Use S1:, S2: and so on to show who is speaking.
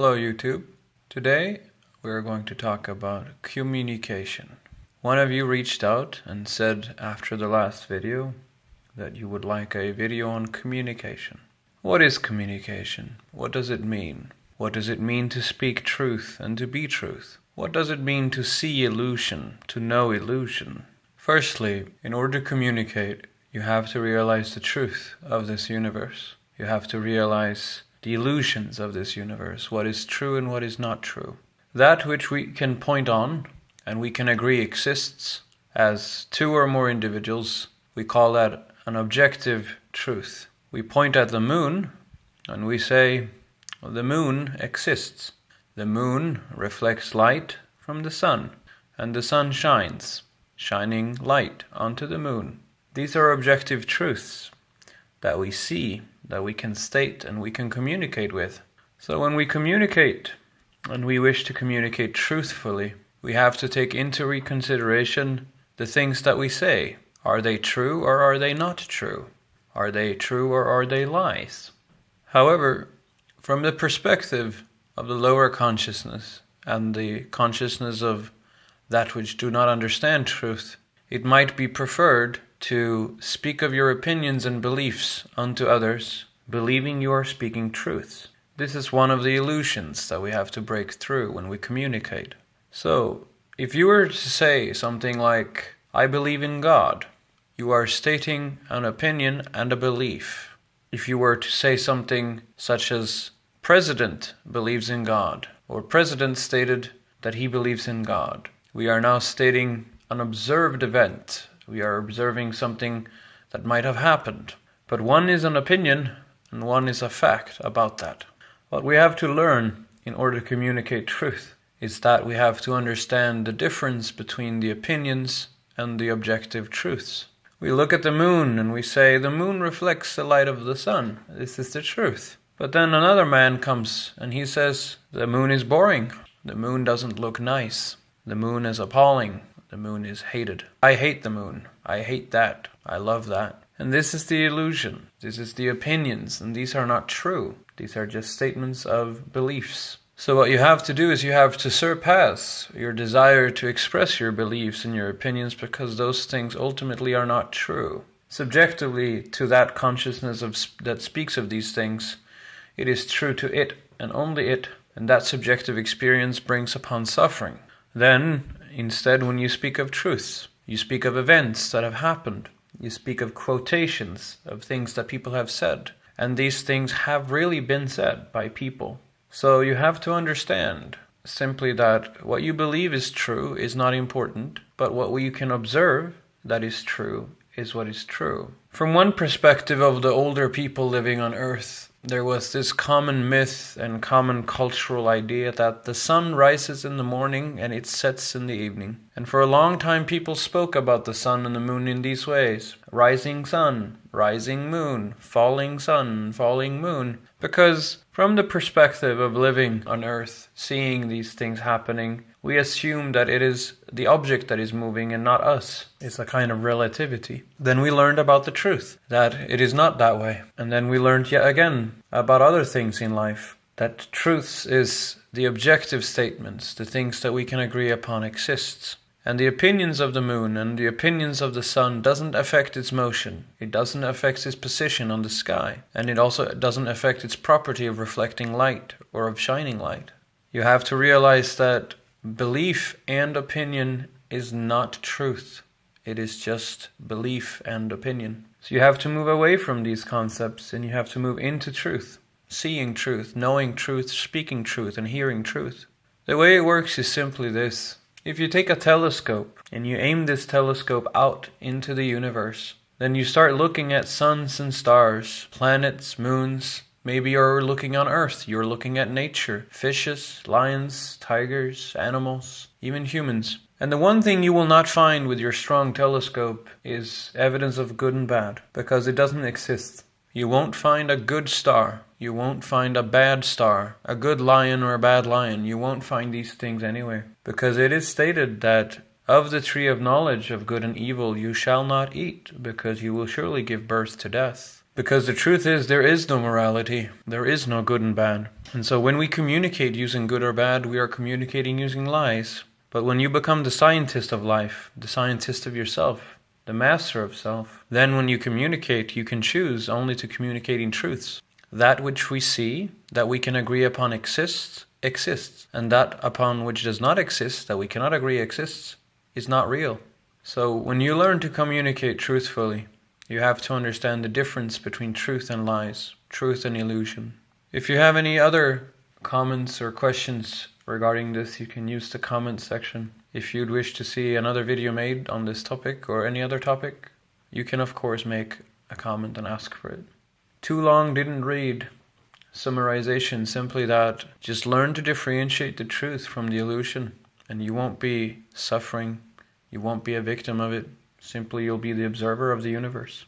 S1: Hello YouTube. Today we're going to talk about communication. One of you reached out and said after the last video that you would like a video on communication. What is communication? What does it mean? What does it mean to speak truth and to be truth? What does it mean to see illusion, to know illusion? Firstly, in order to communicate, you have to realize the truth of this universe. You have to realize the illusions of this universe, what is true and what is not true. That which we can point on and we can agree exists as two or more individuals, we call that an objective truth. We point at the moon and we say, the moon exists. The moon reflects light from the sun, and the sun shines, shining light onto the moon. These are objective truths that we see, that we can state, and we can communicate with. So when we communicate, and we wish to communicate truthfully, we have to take into reconsideration the things that we say. Are they true or are they not true? Are they true or are they lies? However, from the perspective of the lower consciousness and the consciousness of that which do not understand truth, it might be preferred to speak of your opinions and beliefs unto others, believing you are speaking truths. This is one of the illusions that we have to break through when we communicate. So, if you were to say something like, I believe in God, you are stating an opinion and a belief. If you were to say something such as, President believes in God, or President stated that he believes in God, we are now stating an observed event we are observing something that might have happened. But one is an opinion and one is a fact about that. What we have to learn in order to communicate truth is that we have to understand the difference between the opinions and the objective truths. We look at the moon and we say the moon reflects the light of the sun. This is the truth. But then another man comes and he says the moon is boring. The moon doesn't look nice. The moon is appalling. The moon is hated. I hate the moon. I hate that. I love that. And this is the illusion. This is the opinions, and these are not true. These are just statements of beliefs. So what you have to do is you have to surpass your desire to express your beliefs and your opinions because those things ultimately are not true. Subjectively to that consciousness of, that speaks of these things, it is true to it and only it, and that subjective experience brings upon suffering. Then Instead, when you speak of truths, you speak of events that have happened. You speak of quotations of things that people have said. And these things have really been said by people. So you have to understand simply that what you believe is true is not important, but what you can observe that is true is what is true. From one perspective of the older people living on earth, there was this common myth and common cultural idea that the sun rises in the morning and it sets in the evening. And for a long time, people spoke about the sun and the moon in these ways rising sun, rising moon, falling sun, falling moon. Because from the perspective of living on earth, seeing these things happening, we assume that it is the object that is moving and not us. It's a kind of relativity. Then we learned about the truth, that it is not that way. And then we learned yet again about other things in life, that truths is the objective statements, the things that we can agree upon exists. And the opinions of the moon and the opinions of the sun doesn't affect its motion. It doesn't affect its position on the sky. And it also doesn't affect its property of reflecting light or of shining light. You have to realize that Belief and opinion is not truth. It is just belief and opinion. So you have to move away from these concepts and you have to move into truth. Seeing truth, knowing truth, speaking truth, and hearing truth. The way it works is simply this. If you take a telescope and you aim this telescope out into the universe, then you start looking at suns and stars, planets, moons, Maybe you're looking on Earth, you're looking at nature, fishes, lions, tigers, animals, even humans. And the one thing you will not find with your strong telescope is evidence of good and bad, because it doesn't exist. You won't find a good star. You won't find a bad star, a good lion or a bad lion. You won't find these things anywhere. Because it is stated that of the tree of knowledge of good and evil you shall not eat, because you will surely give birth to death. Because the truth is, there is no morality, there is no good and bad. And so when we communicate using good or bad, we are communicating using lies. But when you become the scientist of life, the scientist of yourself, the master of self, then when you communicate, you can choose only to communicating truths. That which we see, that we can agree upon exists, exists. And that upon which does not exist, that we cannot agree exists, is not real. So when you learn to communicate truthfully, you have to understand the difference between truth and lies, truth and illusion. If you have any other comments or questions regarding this, you can use the comment section. If you'd wish to see another video made on this topic or any other topic, you can of course make a comment and ask for it. Too long didn't read. Summarization simply that just learn to differentiate the truth from the illusion and you won't be suffering, you won't be a victim of it. Simply you'll be the observer of the universe.